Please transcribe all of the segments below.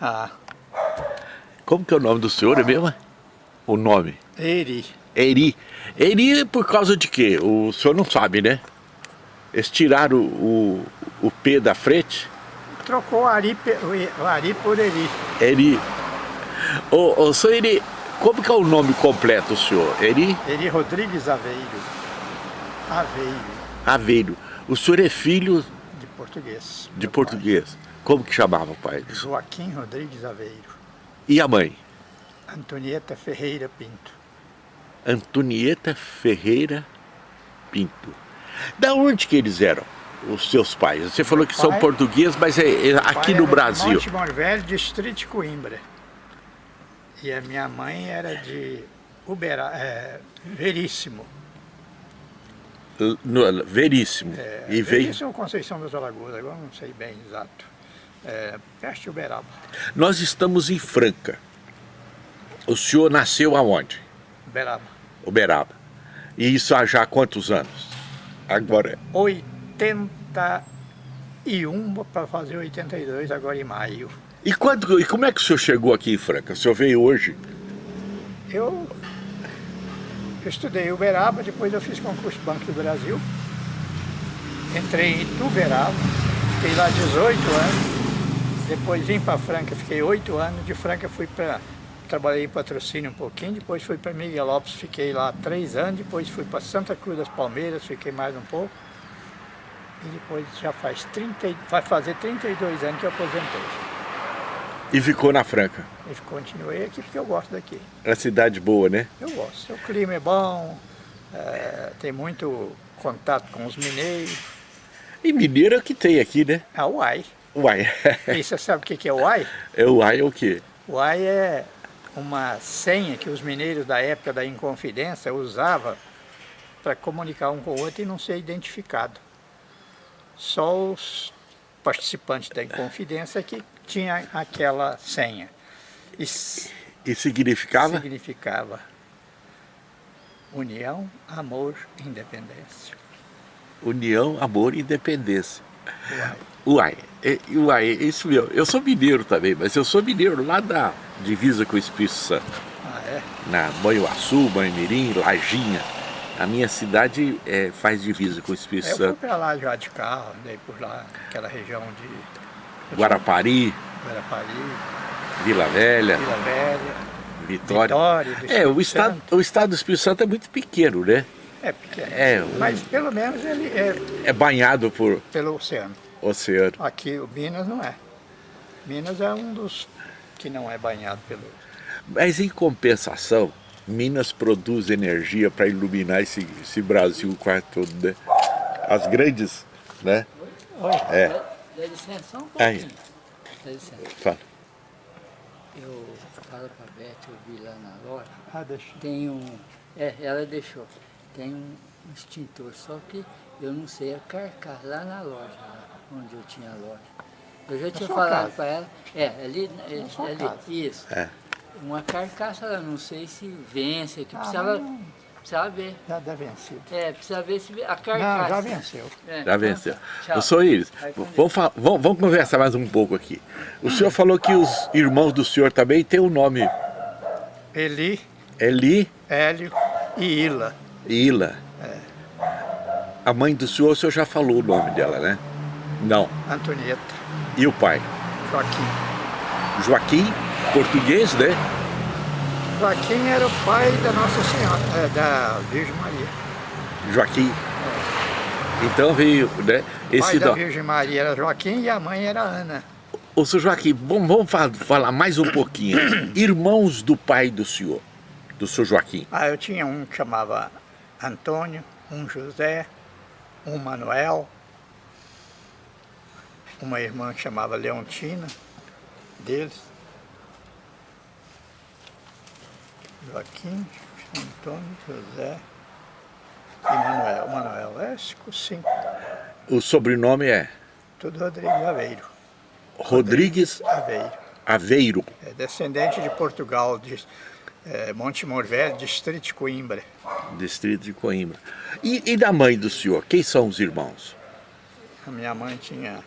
Ah. Como que é o nome do senhor, é mesmo? O nome? Eri. Eri. Eri por causa de quê? O senhor não sabe, né? Eles tiraram o, o, o P da frente? Trocou o Ari, o Ari por Eri. Eri. Ô, ô, senhor Eri, como que é o nome completo, senhor? Eri? Eri Rodrigues Aveiro. Aveiro. Aveiro. O senhor é filho... De português. De português. Pai. Como que chamava o pai? Joaquim Rodrigues Aveiro. E a mãe? Antonieta Ferreira Pinto. Antonieta Ferreira Pinto. Da onde que eles eram, os seus pais? Você falou que pai, são portugueses, mas é, é aqui no Brasil. Monte Morvelho, distrito de Coimbra. E a minha mãe era de Uberá, é, Veríssimo. No, veríssimo. É, e veríssimo veio... Conceição das Alagoas, agora não sei bem exato. É, perto de Uberaba. Nós estamos em Franca. O senhor nasceu aonde? Uberaba. Uberaba. E isso há já quantos anos? Agora. 81 para fazer 82 agora em maio. E, quando, e como é que o senhor chegou aqui em Franca? O senhor veio hoje? Eu, eu estudei Uberaba, depois eu fiz concurso Banco do Brasil. Entrei em Uberaba, fiquei lá 18 anos. Depois vim para Franca, fiquei 8 anos. De Franca fui para trabalhei em patrocínio um pouquinho, depois fui para Miguel Lopes, fiquei lá três anos, depois fui para Santa Cruz das Palmeiras, fiquei mais um pouco. E depois já faz 30, vai fazer 32 anos que eu aposentei. E ficou na Franca? E continuei aqui porque eu gosto daqui. É cidade boa, né? Eu gosto. O clima é bom, é, tem muito contato com os mineiros. E mineiro é o que tem aqui, né? O Uai. Uai. e você sabe o que é o Uai? É o Uai é o quê? O Uai é uma senha que os mineiros da época da Inconfidência usavam para comunicar um com o outro e não ser identificado. Só os participantes da Inconfidência que tinha aquela senha. E, e significava? Significava união, amor, independência. União, amor e independência. Uai. Uai, é, uai, é isso mesmo. Eu sou mineiro também, mas eu sou mineiro lá da divisa com o Espírito Santo. Ah, é? Na Banhoaçu, Banhomirim, Lajinha. A minha cidade é, faz divisa com o Espírito eu Santo. Eu fui pra lá já de carro, andei por lá, aquela região de... Guarapari. Guarapari. Vila Velha. Vila Velha. Vitória. Vitória é, o estado, o estado do Espírito Santo é muito pequeno, né? É pequeno. É, mas pelo menos ele é... É banhado por... Pelo oceano. Oceano. Aqui o Minas não é. Minas é um dos que não é banhado pelo... Mas em compensação, Minas produz energia para iluminar esse, esse Brasil quase todo, né? As grandes, né? Oi. É. Dá licença só um pouquinho. Aí. Dá licença. Fala. Eu falo para a Beth, eu vi lá na loja. Ah, deixa. Tem um... É, ela deixou. Tem um extintor, só que eu não sei a carcaça lá na loja, lá onde eu tinha a loja. Eu já tinha falado para ela, é, ali, ali, ali isso. É. Uma carcaça, eu não sei se vence, que ah, precisava, não. Precisava ver. Já deve vencer. É, precisa ver se a carcaça. Não, já venceu. É. Já venceu. Tchau. Eu sou Iris. Vamos, vamos, vamos, conversar mais um pouco aqui. O senhor falou que os irmãos do senhor também têm o um nome. Eli. Eli. Hélio e Ila. Ila. É. A mãe do senhor, o senhor já falou o nome dela, né? Não. Antonieta. E o pai? Joaquim. Joaquim, português, né? Joaquim era o pai da Nossa Senhora, é, da Virgem Maria. Joaquim. É. Então veio, né? Esse o pai da Virgem Maria era Joaquim e a mãe era Ana. Ô, senhor Joaquim, vamos falar mais um pouquinho. Irmãos do pai do senhor, do senhor Joaquim. Ah, eu tinha um que chamava Antônio, um José, um Manuel, uma irmã que chamava Leontina, deles. Joaquim, Antônio, José e Manuel. Manuel, é cinco. O sobrenome é? Tudo Rodrigues Aveiro. Rodrigues Aveiro. Aveiro. É descendente de Portugal, de é, Monte Morvelho, distrito de Coimbra. Distrito de Coimbra. E, e da mãe do senhor, quem são os irmãos? A minha mãe tinha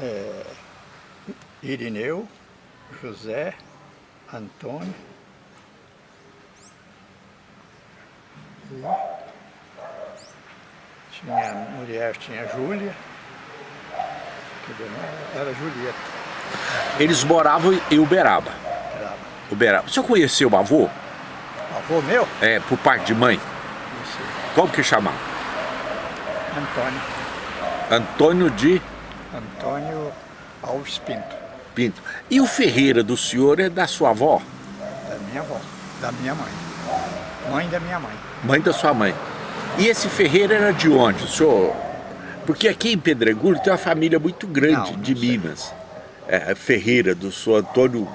é, Irineu, José, Antônio, tinha mulher, tinha Júlia, era Julieta. Eles moravam em Uberaba. Uberaba. Uberaba. O senhor conheceu o avô? Avô meu? É, por parte de mãe? Como que chamava? Antônio. Antônio de? Antônio Alves Pinto. Pinto. E o Ferreira do senhor é da sua avó? Da minha avó, da minha mãe. Mãe da minha mãe. Mãe da sua mãe. E esse Ferreira era de onde, senhor? Porque aqui em Pedregulho tem uma família muito grande não, não de sei. Minas. É, Ferreira, do senhor Antônio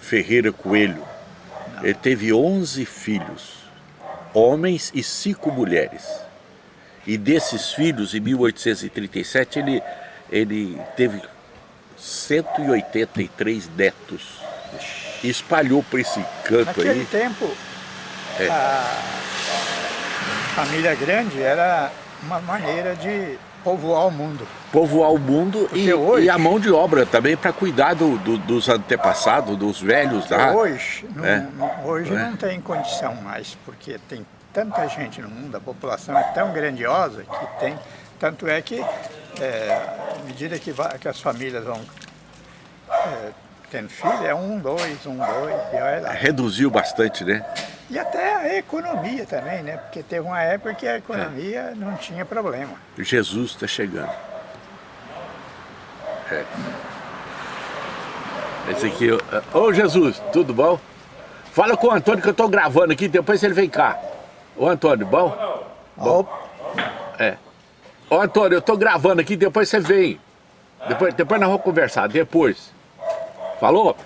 Ferreira Coelho. Não. Ele teve 11 filhos, homens e cinco mulheres. E desses filhos, em 1837, ele, ele teve 183 netos. E espalhou por esse canto Naquele aí. Naquele tempo, é. a família grande era uma maneira de povoar o mundo. Povoar o mundo e, hoje, e, a mão de obra também para cuidar do, do, dos antepassados, dos velhos lá. Hoje, não, é. hoje é. não tem condição mais, porque tem tanta gente no mundo, a população é tão grandiosa que tem, tanto é que é, à medida que, vai, que as famílias vão é, tendo filho, é um, dois, um, dois, e olha. Reduziu bastante, né? E até a economia também, né? Porque teve uma época que a economia é. não tinha problema. Jesus está chegando. É. Esse aqui, ô Jesus, tudo bom? Fala com o Antônio que eu estou gravando aqui, depois ele vem cá. Ô Antônio, bom? Bom. É. Ô Antônio, eu estou gravando aqui, depois você vem. Depois, depois nós vamos conversar, depois. Falou?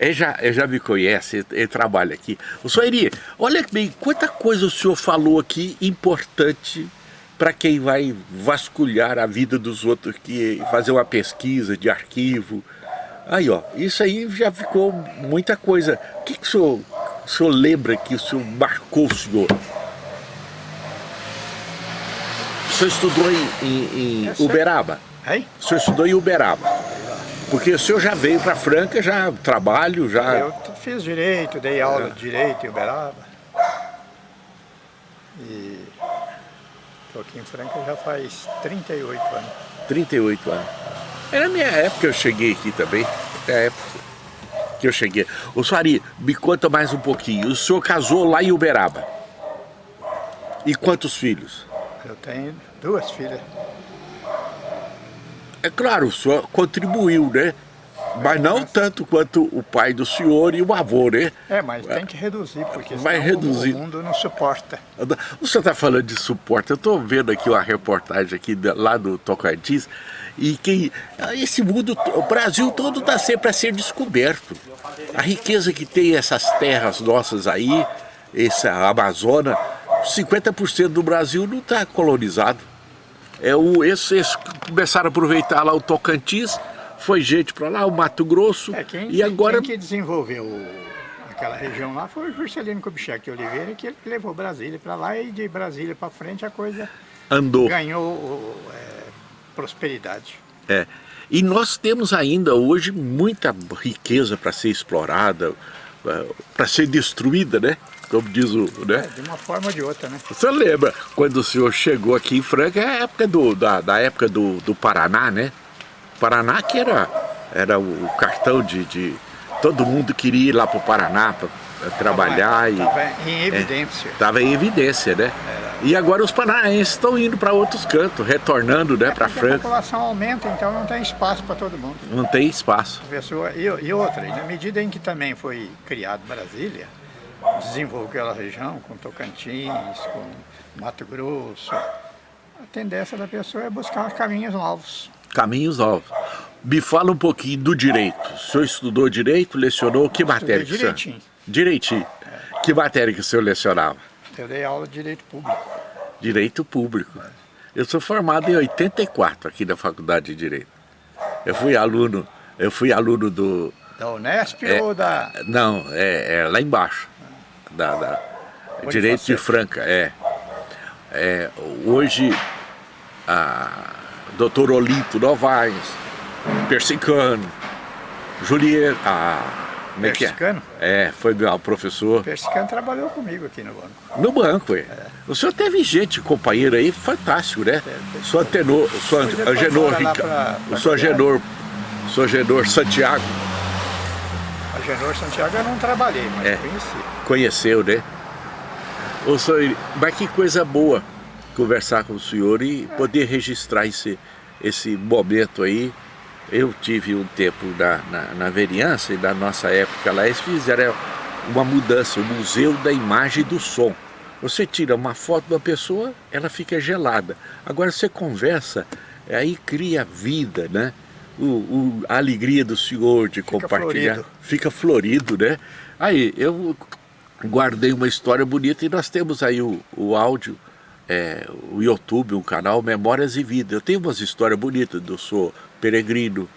Ele já, ele já me conhece, ele, ele trabalha aqui. O Soeri, olha bem, quanta coisa o senhor falou aqui importante para quem vai vasculhar a vida dos outros, que fazer uma pesquisa de arquivo. Aí, ó, isso aí já ficou muita coisa. O que, que o, senhor, o senhor lembra que o senhor marcou o senhor? O senhor estudou em, em, em Uberaba? Hein? O senhor estudou em Uberaba? Porque o senhor já veio para Franca, já trabalho, já... Eu fiz direito, dei aula de direito em Uberaba. E estou aqui em Franca já faz 38 anos. 38 anos. Era a minha época que eu cheguei aqui também, até a época que eu cheguei. O Suari, me conta mais um pouquinho. O senhor casou lá em Uberaba. E quantos filhos? Eu tenho duas filhas. É claro, o senhor contribuiu, né? Mas não tanto quanto o pai do senhor e o avô, né? É, mas tem que reduzir, porque Vai reduzir. o mundo não suporta. O senhor está falando de suporte, eu estou vendo aqui uma reportagem aqui lá do Tocantins, e que esse mundo, o Brasil todo está sempre a ser descoberto. A riqueza que tem essas terras nossas aí, essa Amazônia, 50% do Brasil não está colonizado. É o, esses, começaram a aproveitar lá o Tocantins, foi gente para lá, o Mato Grosso, é, quem, e agora... Quem que desenvolveu aquela região lá foi o Juscelino Kubitschek Oliveira, que ele levou Brasília para lá e de Brasília para frente a coisa Andou. ganhou é, prosperidade. É. E nós temos ainda hoje muita riqueza para ser explorada, para ser destruída, né? como diz o... Né? É, de uma forma ou de outra, né? Você lembra quando o senhor chegou aqui em Franca, é a época do, da, da época do, do Paraná, né? Paraná que era, era o cartão de, de... Todo mundo queria ir lá para o Paraná para trabalhar. Estava em evidência. Estava é, em evidência, né? Era. E agora os paranaenses estão indo para outros cantos, retornando né, é para Franca. A população aumenta, então não tem espaço para todo mundo. Não tem espaço. Pessoa, e, e outra, na medida em que também foi criado Brasília, desenvolver aquela região, com Tocantins, com Mato Grosso. A tendência da pessoa é buscar caminhos novos. Caminhos novos. Me fala um pouquinho do direito. O senhor estudou direito, lecionou que matéria? Que direitinho. Direitinho. Que matéria que o senhor lecionava? Eu dei aula de direito público. Direito público. Eu sou formado em 84 aqui na Faculdade de Direito. Eu fui aluno, eu fui aluno do... Da Unesp é, ou da... Não, é, é lá embaixo da, da Direito de Franca, é. é hoje, a doutor Olimpo Novaes, Persicano, Julieta, ah, como é que é? É, foi meu professor. O Persicano trabalhou comigo aqui no banco. No banco, é. O senhor teve gente, companheiro aí, fantástico, né? O senhor Tenor, o senhor Agenor, o senhor. Agenor, o senhor Agenor Santiago, A Genor Santiago eu não trabalhei, mas É. conheci. conheceu, né? Ô, senhor, mas que coisa boa conversar com o senhor e poder registrar esse, esse momento aí. Eu tive um tempo na, na, na vereança e na nossa época lá, eles fizeram uma mudança, o Museu da Imagem e do Som. Você tira uma foto de uma pessoa, ela fica gelada. Agora você conversa, aí cria vida, né? O, o- a alegria do senhor de compartilhar. florido. Fica florido, né? Aí, eu guardei uma história bonita e nós temos aí o, o áudio, é, o YouTube, um canal Memórias e Vida. Eu tenho umas histórias bonitas, eu sou peregrino,